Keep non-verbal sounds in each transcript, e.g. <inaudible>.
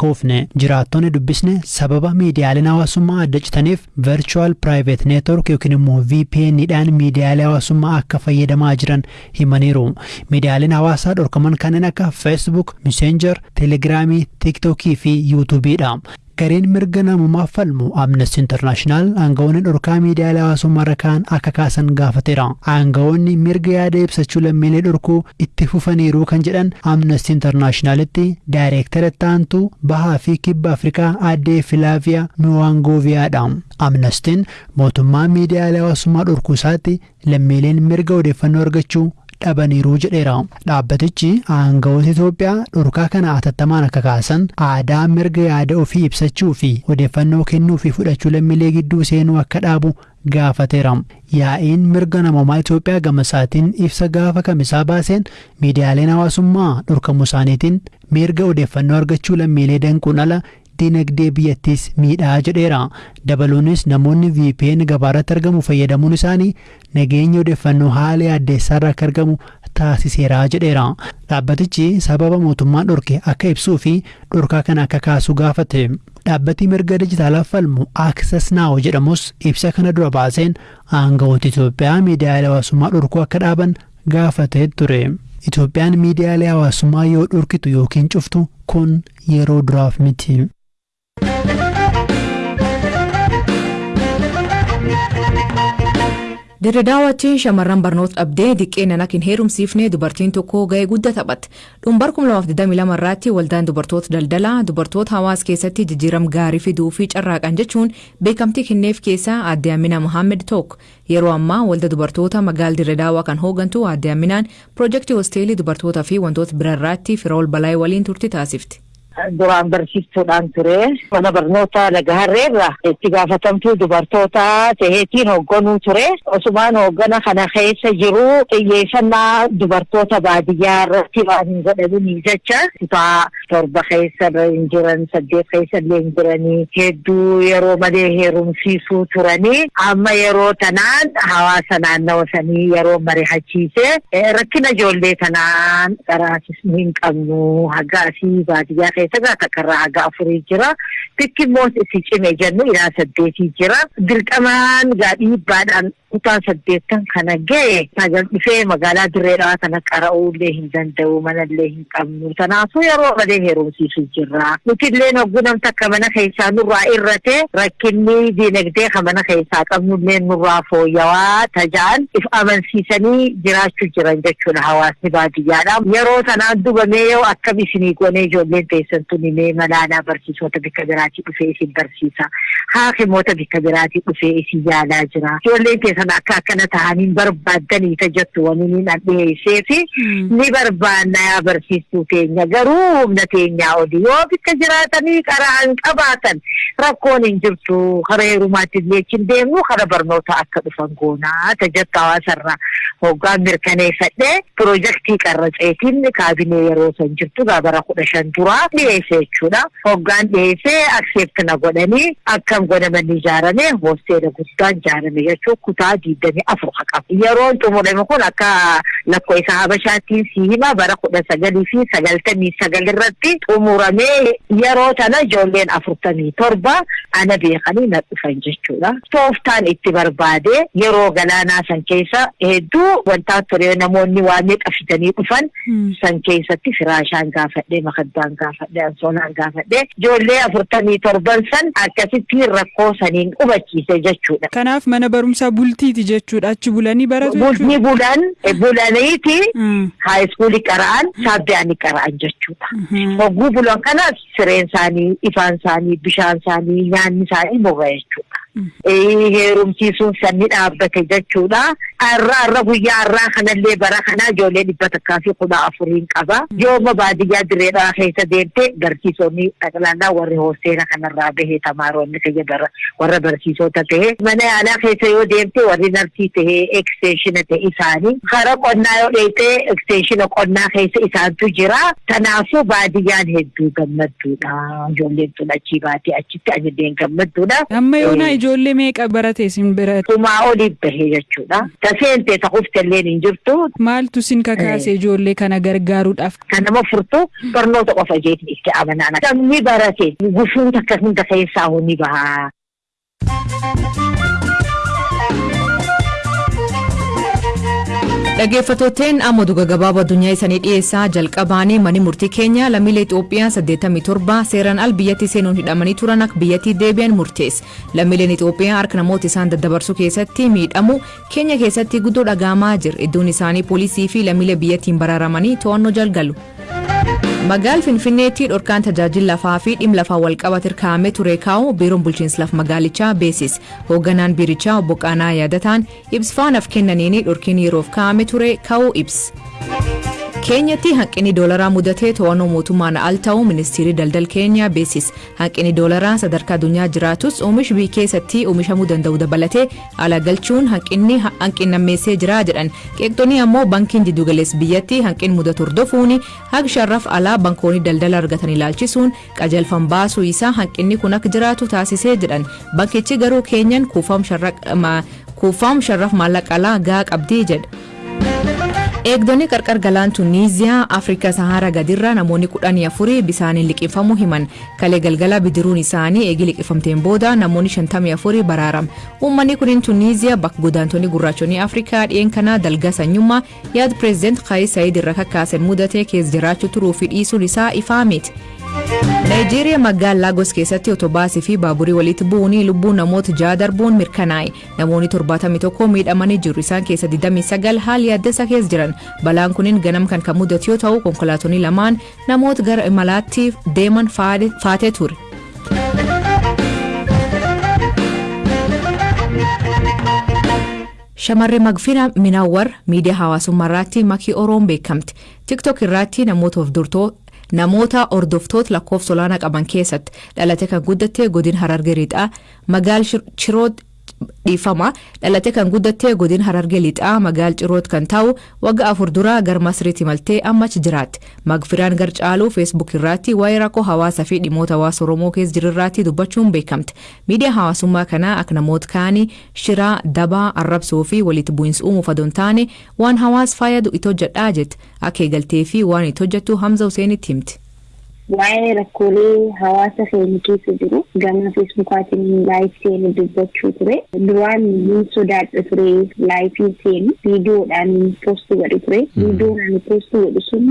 kuufne jiraattonni dubbisne sababa miidiyaaleen hawaasummaa adda citaniif virtual private network yookiin immoo VPN dhaan miidiyaalee hawaasummaa akka fayyadamaa jiran himaniiru. Miidiyaaleen hawaasaa dhorkaman kanneen akka Facebook, Messenger, Telegiraamii, TikTokii fi YouTubeedha. Gareen mirga namummaaf falmu amnesty internaashinaal aangawoonni dhorkaa miidiyaalee hawaasummaa irra kaan akka kaasan gaafateera aangawoonni mirga yaada ibsachuu lammiilee dhorkuu itti fufaniiru kan jedhan amnesty internaashinaalitti daayireektara taantuu bahaa fi kibba afrikaa addee filaaviyaa nuwaangooviyaadha amnestiin mootummaa miidiyaalee hawaasummaa dhorkuu isaatti lammiileen mirga odeeffannoo argachuu dhabaniiru jedheera. Dhaabbatichi aangawoota Itoophiyaa dhorkaa kana atattamaan akka kaasan aadaa mirga yaada ofii ibsachuu fi odeeffannoo kennuu fi fudhachuu lammiilee gidduu seenuu akka dhaabu gaafateera. Yaa'iin mirga namummaa Itoophiyaa gama isaatiin ibsa gaafa kamisaa baaseen miidiyaaleen hawaasummaa dhorkamuu isaaniitiin mirga odeeffannoo argachuu lammiilee danquun ala dinagdee biyyattiis miidhaa jedheera dabaluunis namoonni VPN gabaarratti argamu fayyadamuun isaanii nageenya odeeffannoo haala addeessaarra akka argamu taasiseera jedheera dhaabbatichi sababa mootummaan dhorke akka ibsuu fi dhorkaa kana akka kaasu gaafate dhaabbati mirga dijitaalaaf falmu Access Now jedhamus ibsa kana dura baaseen aangawoota Itoophiyaa miidiyaalee hawaasummaa dhorkuu akka dhaaban gaafatee ture. Itoophiyaan miidiyaalee hawaasummaa yoo dhorkitu yookiin cuftu kun yeroo duraaf miti. Dirre daawwachiin shamarran barnoota dhabdee diqqeen akka hin heerumsiifne dubartiin tokko ga'ee guddaa taphatte. Dhumbar 2022 irratti waldaan dubartoota daldalaa dubartoota hawaasa keessatti jijjiirama gaarii fiduu fi carraaqan jechuun beekamtii kenneef keessaa aadde Amina Mohaammed tokko. Yeroo ammaa walda dubartoota magaala dirre daawwaa kan hoogantu aadde Aminaan piroojeektii hosteelii dubartootaa fi wantoota biraarraatti fira ol balaayee waliin turti taasifti. Duraan barsiistuudhaan ture mana barnoota lagaharreerra itti gaafatamtuu dubartoota taheetiin hoogganuu ture osumaan hooggana kana keessa jiru xiyyeeffannaa dubartoota baadiyyaa irratti waan hin godhamini jecha kutaa torba keessa hin jiran saddeet keessa illee hin jiranii hedduu yeroo malee heerumsiisuu turanii amma yeroo tanaan hawaasa naannawa sanii yeroo mari'achiise rakkina ijoollee tanaan qaraasisni hin qabnu haga asii baadiyyaa keessa gaa takkarraa haga afurii jira tikki immoo itti cime jennu ilaa saddeetii jira dirqamaan gaa dhiibbaadhaan kutaa saddeettan kana ga'e sagal dhufee magaalaa dirreedhaa kana qara'uullee hin danda'u manallee hin qabnu kanaafuu yeroo malee heerumsiisu jirra nutillee hoggunam takka mana keessaa nurraa irrate rakkinni diinagdee ka mana keessaa qabnullee nurraa fooyyawaa tajaan if amansiisanii jiraachuu jiran jechuudha hawaasni baadiyyaadha yeroo sanaan dubamee yoo akkam isinii goonee ijoolleen teessan tunimee malaanaa barsiisota bikka biraatii dhufee isin barsiisa haakimoota bikka biraatii dhufee isin yaalaa jira ijoolleen teessan akka akkana ta'anii barbaaddanii tajattu waniin an dhiyeessee fi ni barbaanna yaa barsiistuu teenya garuu humna teenyaa oli yoo bikka jiraatanii qaraan qabaatan rakkoon hin jirtu kara heerumaatti illee hin deemnu kara barnoota akka dhufan goonaa tajattu hawaasarraa hoggaan mirkaneeffadhe piroojeektii qarraceetiin kaabinee yeroo san jirtu gaabara kudha shan duraa dhiyeesse jechuudha. Hoggaan dhiyeessee akseepti na godhanii akkam godhaman ijaarame hoosteela guddaan ijaarame jechuun kutaa diidamii afur qaba. Yeroon xumurame kun akka lakkoofsa habashaattiin si hima bara kudha sagalii fi sagaltamii sagal irratti xumuramee yeroo tana ijoolleen afurtamii torba. Ana beekanii na dhufan jechuudha. Tooftaan itti barbaade yeroo galaanaa san keessa hedduu wantaa ture namoonni waan meeqa fidanii dhufan. San keessatti firaashaan gaafadhee makaddaan gaafadhee ansoolaan gaafadhee ijoollee afurtamii torban san akkasitti rakkoo saniin hubachiise jechuudha. Kanaaf mana barumsaa bultiiti jechuudha. Achi bulanii baratu Bultii bulan bulaniiti haayiskuulii qara'an saabbiyaanii qara'an jechuudha. Hogguu bulan kana sireen isaanii ifaan isaanii bishaan isaanii nyaanni isaanii boba jechuudha. Heerumsiisuun sanni dhaabbate jechuudha. Arra arra guyyaa arraa kanallee bara kana ijoollee dhibba takkaa fi kudha afuriin qaba. Yooma baadiyyaa direedhaa keessa deemte barsiisonni dhaqlaallaa warri hoosteela kanarraa bahee tamaaroonni kiyya bara warra barsiisota ta'e. Mana yaalaa keessa yoo deemte warri narsii ta'e eksteeshina ta'e isaanii. Kara qonnaa yoo dheeyte eksteeshina qonnaa keessa isaantu jira. Kanaafuu baadiyyaan hedduu gammadduudha. Ijoolleen tun achii baatee achitti anilleen gammadduudha. Amma yoonaa Ijoollee meeqa barate isin bira? Tumaa olii bahe jechuudha. Taseentee takufte illee hin jirtu. Maaltu isin kakaase ijoollee kana gargaaruudhaaf? Kan nama furtu barnoota qofa jeetiin itti amanaan. Namni barate gufuun takka hunda keessaa ni baha. Dhaggeeffattooteen amma duga gabaabaa addunyaa isaanii dhiyeessaa jalqabaanii manni murtii keenya lammiilee Itoophiyaa 87 seeraan al biyyatti seenuun hidhamanii turan akka biyyattii deebi'an murteesse. Lammiileen Itoophiyaa harka namoota isaan daddabarsuu keessatti miidhamu keenya keessatti guddoo dhagahamaa jira. Iddoon isaanii poolisii fi lammiilee biyyattiin baraaramanii to'annoo jalgalu. Magaal Finfinneetti dhorkaan tajaajila lafaa fi dhimma lafaa walqabate kaa'amee ture kaa'u biiroon bulchiinsa laf magaalichaa beeksise. Hoogganaan biirichaa obbo Qaanaa yaadataan ibsafaanaaf kennaniini dhorkiin yeroof kaa'amee ture kaa'uu ibsa. Keenyatti hanqinni doolaraa mudatee to'annoo mootummaan al ta'uu ministeerri daldala keenyaa beeksise hanqinni doolaraa sadarkaa addunyaa jiraatus oomishi biyya keessatti oomishamuu danda'u dabalatee ala galchuun hanqinni hanqinnammeessee jira jedhan. Qeeqxonni ammoo bankiin jiddugaleessa biyyatti hanqin mudatu hordofuun haga sharraf alaa bankoonni daldala argatan ilaalchisuun qajeelfam baasuu isaa hanqinni kun akka jiraatu taasisee jedhan. Bankichi garuu keenyan kuufaam sharraf maallaqa alaa gahaa qabdii jedha. Eegdonni qarqar galaan tuniiziyaa afrikaa saharaa gadirraa namoonni kudhanii afurii bisaaniin liqimfamuu himan kalee galgala bidiruun isaanii eegi liqimfamteen booda namoonni shantamii afurii baraaram uummanni kunin tuniiziyaa bakka godaantonni gurraachonni afrikaa dhiyeen kanaa dalga sanyummaa yaad pireezideent kaayis saayid irra kakkaasan mudatee keessa jiraachuu turuu fi dhiisuun isaa ifaa miti. Naayijeeriyaa magaalaa Laagos keessatti otobaasii fi baaburii walitti bu'uun lubbuun namoota ja'a darbuun mirkanaa'e. Namoonni 71 miidhamanii jiru. Isaan keessa 29 haala yaaddessaa keessa jiran. Balaan kunin ganam kan kan mudatu yoo ta'u konkolaattonni lamaan namoota gara imalaatti deeman faatee ture. Shamarree Magfina Minawar miidiyaa hawaasummaa irratti makii Oromoon beekamti. TikTok irratti namoota of durtoo namoota hordoftoota lakkoofsa olaanaa qaban keessatti dhalate kan guddatte godin hararge lixaa magaal chiroot dhiifama dhalate kan guddatte godin hararge lixaa magaal ciroot kan ta'u wagga afur dura gar masriitti maltee ammach jiraatti magfiraan gar caaluu feesbuuk irratti waa'ee rakkoo hawaasaa fi dhimmoota hawaasa oromoo keessa jirirratti dubbachuun beekamte miidiyaa hawaasummaa kanaa akka namoota kaanii shiraa dabaa arrabsoo fi walitti bu'iinsa uumuuf adoon taane waan hawaas fayyadu itti hojjedhaa jette akka eegaltee fi waan itti hojjettu hamza huseenitti himti. Waa'ee rakkoolee hawaasa keenya keessa jiru gama feesbuukaatiin laayif seenu dubbachuu ture duraan ni sodaadha ture laayifii seenu viidiyoodhaan poosti godhu ture viidiyoon ani poosti godhu sun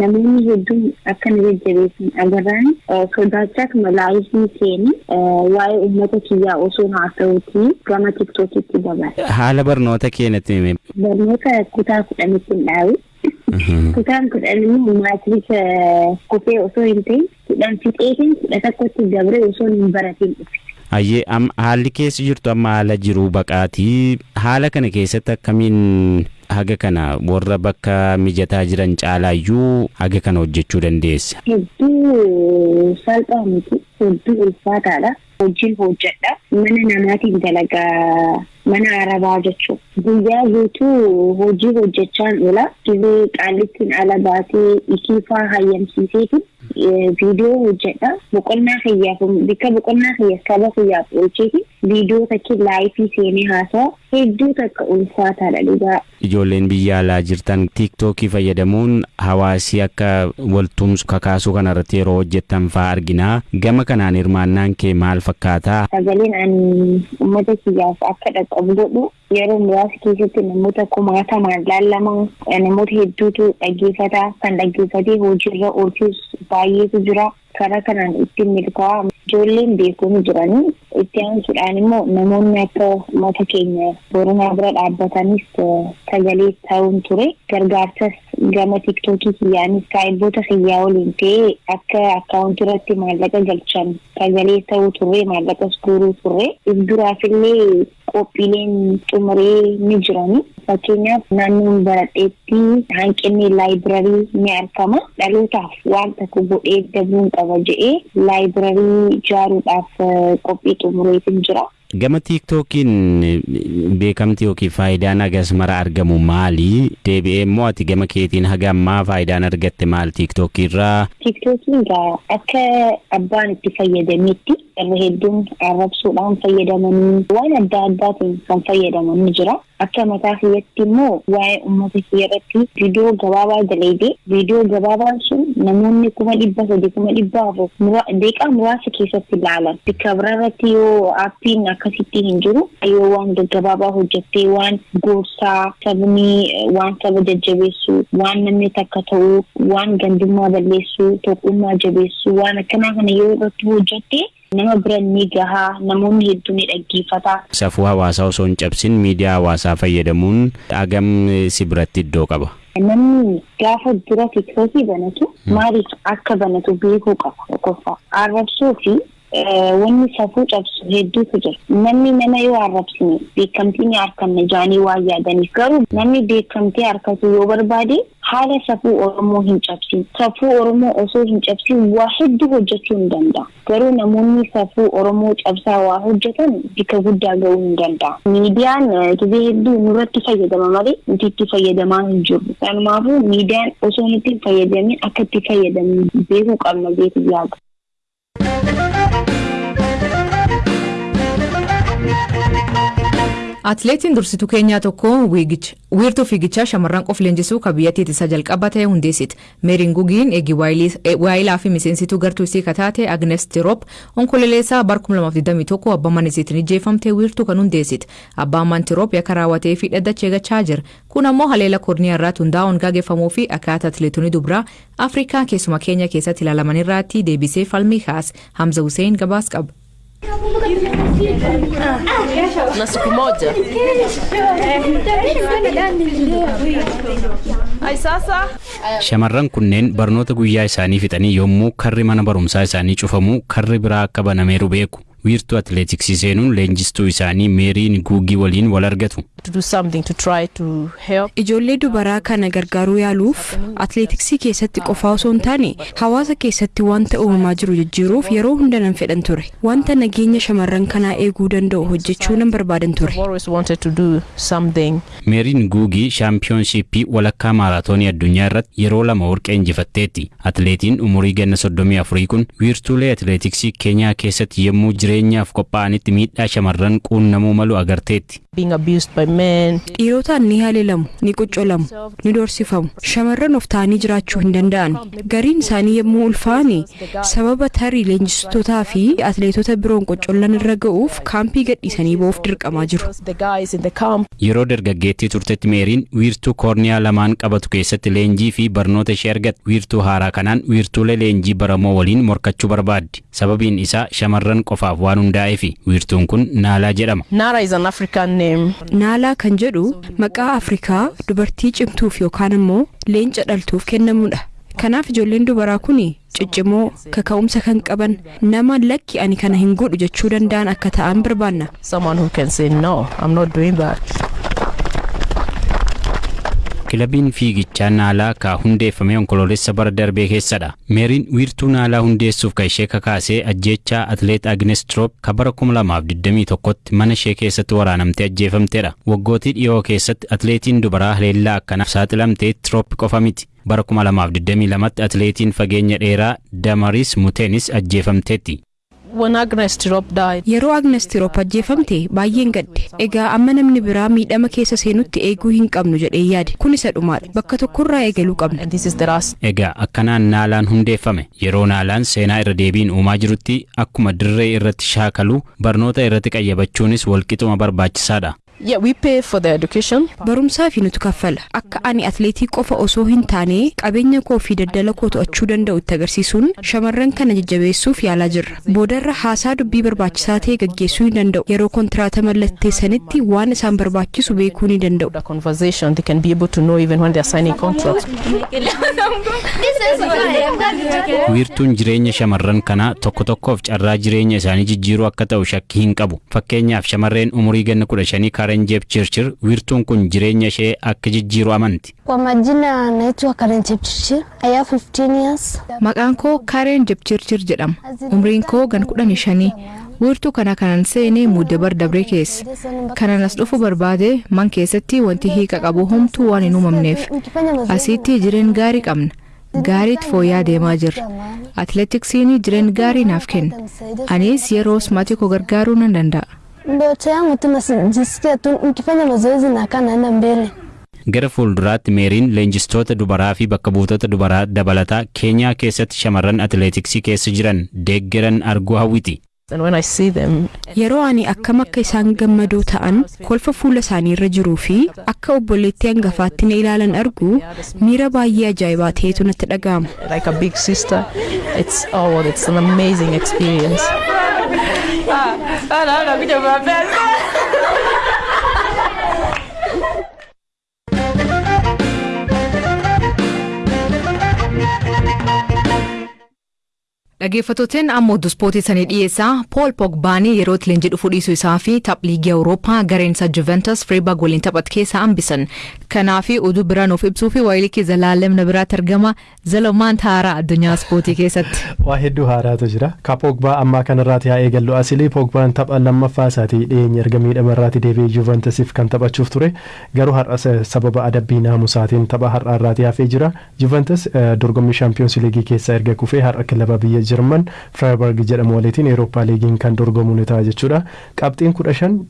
namoonni hedduun akka na jajjabeessan agarraan sodaachaa akkuma laayifii seenu waa'ee uummata kiyyaa osoo haasa'uutii gama tiktookitti dabala. Haala barnoota keenyatti barnoota kutaa kudhanitti hin dhaabu. Kutaan kudhan immoo maatirika kufee osoo hin ta'in kudhan fixeetiin kudha tokkotti dabre osoo hin baratin dhufe. Hayyee haalli keessa jirtu amma haala jiruu baqaatii haala kana keessatti akkamiin haga kana warra bakka mijataa jiran caalaayyuu haga kana hojjechuu dandeessa. Hedduu salphaa miti hedduu ulfaataadha. Hojiin hojjedha mana namaatiin dalagaa mana arabaa jechuudha. Guyyaa guutuu hojii hojjechaan oola. Dirree qaallittiin ala baatee ikiifaa hayyamsiiseetiin viidiyoo hojjedha. Boqonnaa kiyyaaf bakka boqonnaa kiyyaaf saba kiyyaaf oolcheeti. Viidiyoo takki laayifii seenee haasa'a. Hedduu takka ulfaataadha dhugaa. Ijoolleen biyya alaa jirtan tiiktookii fayyadamuun hawaasii akka waltumsu kakaasuu kanarratti yeroo hojjettan fa'aa argina. Gama kanaan hirmaannaan kee maal fakkaataa? Sagaleen ani uummata kiyyaaf akka dhaqqabu godhu yeroo muraasa keessatti namoota kumaatamaan laallama namoota hedduutu dhaggeeffata kan dhaggeeffatee hojiirra oolchus baay'eetu jira. karaa kanaan ittiin milkaa'aa ijoolleen beekamu jiranii itti aansuudhaan immoo namoonni akka mata keenya boronaa bira dhaabbatanis sagalee ta'uun ture gargaarsas gama tiktookii kiyyaanis saayibboota kiyyaa waliin ta'ee akka akkaawuntii irratti maallaqa galchan sagalee ta'uu turre maallaqas guuruu turre duraafillee qophiileen xumuree ni jirani fakkeenyaaf naannoon baradheetti hanqinni laayibirarii ni argama dhalootaaf waan tokko godhee dabuun qaba jedhee laayibirarii ijaaruudhaaf qophii xumureetiin jira. Gama tiiktookiin beekamti yookiin faayidaan hagas mara argamu maali? Deebi'ee immoo ati gama keetiin haga ammaa faayidaan argatte maal tiiktookii irraa? Tiiktookiin akka abbaan itti fayyadametti irra hedduun arrabsuudhaan fayyadamanii waan adda addaatiin kan fayyadaman ni jira. Akka mataa kiyyatti immoo waa'ee uummata kiyya irratti viidiyoo gabaabaa dalaydee viidiyoo gabaabaan sun namoonni kuma dhibba sadi kuma dhibba afur deeqaa muraasa keessatti ilaalan. Bakka biraa irratti yoo aappiin akkasitti hin jiru yoo waan gaggabaabaa hojjettee waan gorsaa sabni waan saba jajjabeessu waan namni takka ta'u waan gandummaa balleessuu tokkummaa jabeessu waan akkanaa kana yoo irratti hojjette nama bira ni gahaa namoonni hedduun ni dhaggeeffata. Safuu hawaasaa osoo hin cabsin miidiyaa hawaasaa fayyadamuun agam si biratti iddoo qaba. Namni gaafa dura tiktookii banatu maaliif akka banatu beekuu qaba tokkoffaa. Arrabsuu fi wanni safuu cabsu hedduutu jira. Namni nama yoo arrabsine beekamtii ni arganna jaanii waan yaadaniif garuu namni beekamtii harkatu yoo barbaade haala safuu Oromoo hin cabsin. Safuu Oromoo osoo hin cabsin waa hedduu hojjechuu hin danda'a. Garuu namoonni safuu Oromoo cabsaa waa hojjetan bakka guddaa gahuu hin danda'a. Miidiyaan gizee hedduu nurratti fayyadama malee nuti itti fayyadamaa hin jirru. Kanumaafuu miidiyaan osoo nuti hin fayyadamin akka itti fayyadamu beekuu qabna beeku yaada. Atileetiin dursituu keenyaa tokko wiirtuu fiigichaa shamarran qof leenjisuu kan biyyattiitti isa jalqaba ta'e hundeessiti. Meeriin Gugiin eegi waayilaa fi miseensituu gartuu isii kataate Agnes Tirop onkololeessaa bar 2021 abbaa manisiitiin ijjeeffamtee wiirtuu kan hundeessiti. Abbaan man Tirop yakka raawwatee fi dhaddacha eegachaa jira. Kun ammoo haleela koorniyaa irratti hundaa'uun gaggeeffamuu fi akkaataa atileetonni dubraa Afrikaa keessuma keenya keessatti ilaalaman irratti deebisee falmii kaas Hamza Hussein gabaas qaba. Na siku moja Shamarran kunneen barnoota guyyaa isaanii fixanii yommuu karri mana barumsaa isaanii cufamu karri biraa akka banameeru beeku. Wiirtuu atileetiksii seenuun leenjistuu isaanii meeriin guugii waliin wal argatu. to do something to try to help Ijoollee dubaraa kana gargaaruu yaaluuf atileetiksii keessatti qofaa osoo hin taane hawaasa keessatti wanta uumamaa jiru jijjiiruuf yeroo hunda nan fedhan ture. Wanta nageenya shamarran kanaa eeguu danda'u hojjechuu nan barbaadan ture. I've always wanted to do something Meeriin guugii shaampiyoonshiippii walakkaa maaraatoonii addunyaa irratti yeroo lama warqee injifatteetti. Atileetiin umurii ganna 34 kun wiirtuulee atileetiksii Keenyaa keessatti yommuu jireenyaaf qophaa'anitti miidhaa shamarran quunnamuu malu agarteetti. Dhiirotaan ni haleelamu, ni qoccolamu, ni doorsifamu. Shamarran of ta'anii jiraachuu hin danda'an. Gariin isaanii yommuu ulfaani sababa tarii leenjistootaa fi atileetota biroon qoccollan irra ga'uuf kaampii gadhiisanii ba'uuf dirqamaa jiru. Yeroo dargaggeettii turtetti meeriin wiirtuu koorniyaa lamaan qabatu keessatti leenjii fi barnoota ishee argatte. Wiirtuu haaraa kanaan wiirtuulee leenjii baramoo waliin morkachuu barbaaddi. Sababiin isaa shamarran qofaaf waan hundaa'eef wiirtuun kun naalaa jedhama. Nara is an African name Naalaa kan jedhu maqaa Afrikaa dubartii cimtuuf yookaan immoo leenca dhaltuuf kennamudha. Kanaaf ijoolleen dubaraa kun ciccimoo kaka'umsa kan qaban nama lakki ani kana hin godhu jechuu danda'an akka ta'an barbaanna. Kilabiin fiigichaa naalaa ka hundeeffame onkoloolessa bara darbee keessadha. Meeriin wiirtuu naalaa hundeessuuf kan ishee kakaasee ajjeechaa atileet Agnes Tirop ka bara 2021tti mana ishee keessatti waraanamtee ajjeefamteedha. Waggootii dhiyoo keessatti atileetiin dubaraa haleellaa akkanaaf saaxilamtee Tirop qofa miti. Bara 2022tti atileetiin fageenya dheeraa Damaris Muteenis ajjeefamteetti. Yeroo Agnes Tirop ajjeefamte baay'een gadde. Egaa amma namni biraa miidhama keessa seenutti eeguu hin qabnu jedhee yaade. Kun isa dhumaadha. Bakka tokkorraa eegaluu qabna. and this is the last Egaa akkanaan naalaan hundeeffame yeroo naalaan seenaa irra deebiin uumaa jirutti akkuma dirree irratti shaakaluu barnoota irratti qayyabachuunis walqixuma barbaachisaadha. Yeah we pay for the education Barumsaa fi nutu kaffala. Akka ani atleetii qofa osoo hin taane qabeenya koo fi daldala koo to'achuu danda'u itti agarsiisuun shamarran kana jajjabeessuuf yaalaa jirra. Boodarra haasaa dubbii barbaachisaa ta'e gaggeessuu ni danda'u. Yeroo kontiraata mallatteessanitti waan isaan barbaachisu beekuu ni danda'u. the conversation they can be able to know even when they're signing contracts Wiirtuun jireenya shamarran kanaa tokko tokkoof carraa jireenya isaanii jijjiiruu akka ta'u shakkii hin qabu. Fakkeenyaaf shamarreen umurii ganna kudha shanii Karen Jeep Chirchir wiirtuun kun jireenya ishee akka jijjiiru amanti. Kwa majina naitwa Karen Chepchirchir. I have 15 years. Maqaan koo Kaareen Jepchirchir jedhama. Umriin koo gan kudhanii shanii. Wiirtuu kana kanan seenee mudde bar dabree keessa. Kanan as dhufu barbaade man keessatti wanti hiika qabu homtuu waan hin uumamneef. Asitti jireen gaarii qabna. gaariitti fooyya'aa deemaa jirra. Atileetiksiin jireenya gaarii naaf kenna. Anis yeroos maatii koo gargaaruu nan danda'a. Ndoto yangu tu najisikia tu nikifanya mazoezi na kaa naenda mbele. Gara fuulduraatti meeriin leenjistoota dubaraa fi bakka buutota dubaraa dabalataa Keenyaa keessatti shamarran atileetiksii keessa jiran deeggaran arguu hawwiti. Yeroo ani akkam akka isaan gammadoo ta'an kolfa fuula isaanii irra jiruu fi akka obboleettii hangafaatti na ilaalan argu miira baay'ee ajaa'ibaa ta'etu natti dhaga'ama. Like a big sister, it's oh, it's an amazing amma oduu ispoortii sanii dhiyeessaa Pool Pogbaanii yeroo leenjii dhufu dhiisuu isaa fi taph liigii Awurooppaa gareen isaa Juventus Freiburg waliin taphatu keessa hambisan. Kanaaf oduu biraa nuuf ibsuu fi waayilii kee Zalaalem na biraatti argama. Zalomaan haaraa addunyaa ispoortii keessatti. <laughs> waa hedduu haaraatu jira ka pogbaa ammaa kanarraati haa eegallu asilii pogbaan tapha lammaffaa isaatii dhiyeenya erga miidhamarraati deebi'ee juventusiif kan taphachuuf ture garuu har'a sababa adabbii naamusaatiin tapha har'aarraati hafee jira juventus dorgommii shaampiyoons liigii keessaa erga kufee har'a kilaba biyya jarman firaayibarg jedhamu waliitiin eerooppaa liigiin kan dorgomu ni ta'a jechuudha. Qabxiin kudha shan